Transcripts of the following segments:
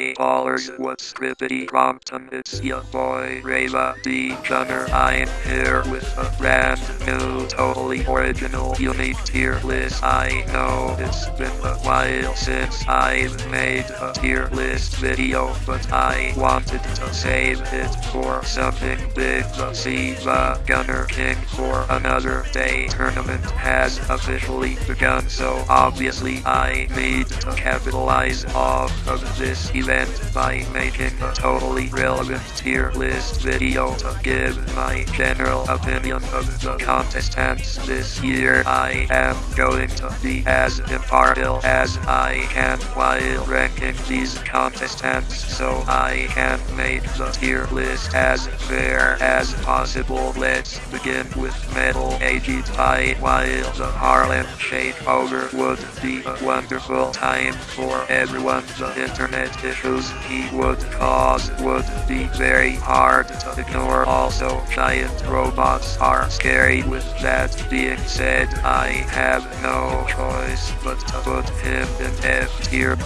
Hey ballers, what's crippity Crompton? It's your boy Rava D. Gunner. I'm here with a brand new, totally original, unique tier list. I know it's been a while since I've made a tier list video, but I wanted to save it for something big. The SiIvaGunner King for another day tournament has officially begun, so obviously I need to capitalize off of this event by making a totally relevant tier list video to give my general opinion of the contestants this year. I am going to be as impartial as I can while ranking these contestants so I can make the tier list as fair as possible. Let's begin with Metal Aged Pie while the Harlem Shake Shakeover would be a wonderful time for everyone. The internet issues he would cause would be very hard to ignore. Also, giant robots are scary. With that being said, I have no choice but to put him in F tier.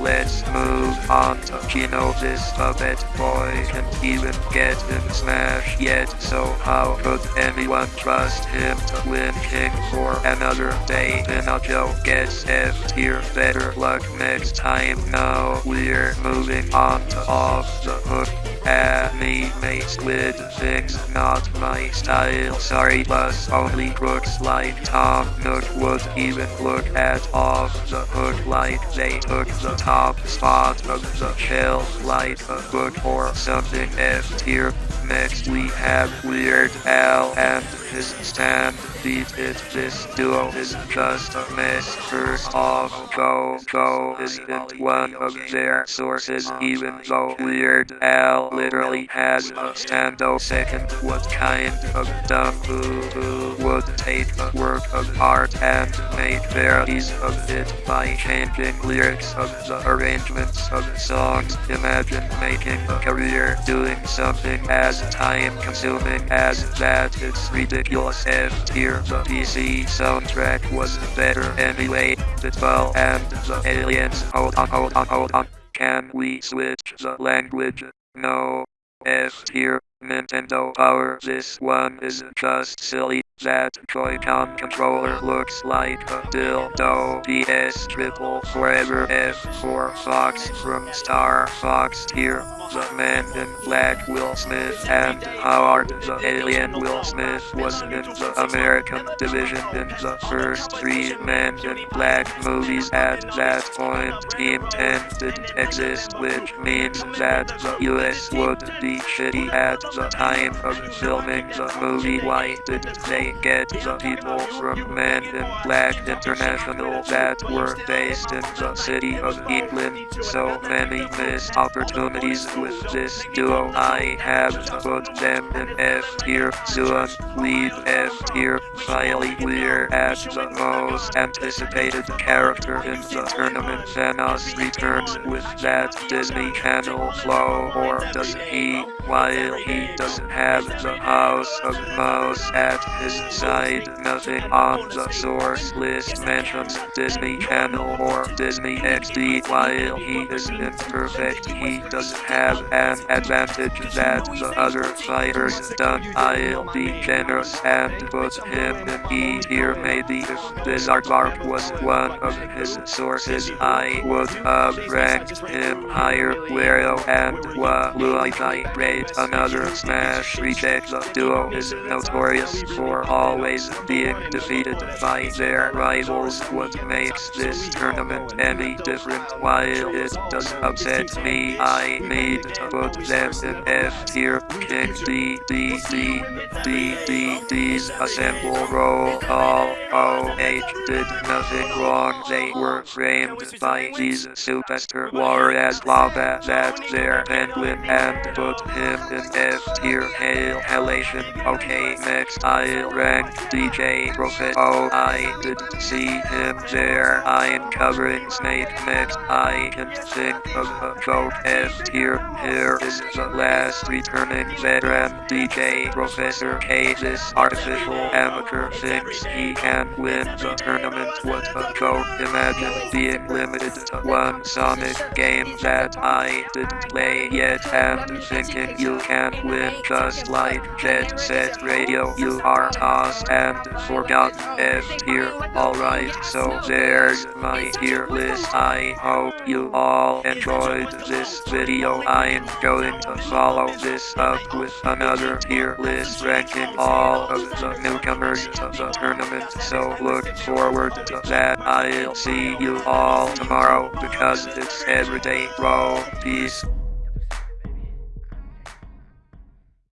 Let's move on to. This puppet boy can't even get in Smash yet, so how could anyone trust him to win King for another day? Pinocchio gets F tier. Better luck next time. Now we're moving on to Off the Hook. Anime squid things not my style. Sorry, plus only crooks like Tom Nook would even look at off the hook like they took the top spot of the shelf like a book or something F tier. Next we have Weird Al and his stand beat it. This duo is just a mess. First off, Go Go isn't one of their sources even though Weird Al literally has a stando second. What kind of dumb would take a work of art and make parodies of it by changing lyrics of the arrangements of songs? Imagine making a career doing something as time consuming as that. It's ridiculous F tier. The PC soundtrack was better anyway. The 12 and the aliens. Hold on, hold on, hold on. Can we switch the language? No. F tier. Nintendo Power. This one is just silly. That Joy-Con controller looks like a dildo. PS triple forever F4 Fox from Star Fox tier. The man in black Will Smith and Howard the alien Will Smith was in the American division in the first three Men in Black movies. At that point, Team 10 didn't exist, which means that the US would be shitty at the time of filming the movie. Why didn't they get the people from Men in Black International that were based in the city of England? So many missed opportunities with this duo. I have put them in F tier. Soon, leave F tier. Finally, we're at the most anticipated character in the tournament. Thanos returns with that Disney Channel flow, or does he? While he doesn't have the House of Mouse at his side, nothing on the source list mentions Disney Channel or Disney XD. While he isn't perfect, he doesn't have an advantage that the other fighters don't. I'll be generous and put him in E tier maybe if Bizarre was one of his sources I would have ranked him higher. Wario and Waluigi rate another smash reject. The duo is notorious for always being defeated by their rivals. What makes this tournament any different while it does upset me I need to put them in F tier. Kick D D D D D D's assemble roll call. O H did nothing wrong. They were framed by these superstar warriors lava that their penguin and put him in F tier hail halation. Okay, next I'll rank DJ Prophet. Oh, I didn't see him there. I am covering Snake next. I can think of a joke F tier. Here is the last returning veteran DJ Professor K. This artificial amateur thinks he can win the tournament. What a joke. Imagine being limited to one Sonic game that I didn't play yet and thinking you can win just like Jet Set Radio. You are tossed and forgotten F tier. Alright, so there's my tier list. I hope you all enjoyed this video. I'm going to follow this up with another tier list ranking all of the newcomers to the tournament. So look forward to that. I'll see you all tomorrow because it's everyday bro. Peace.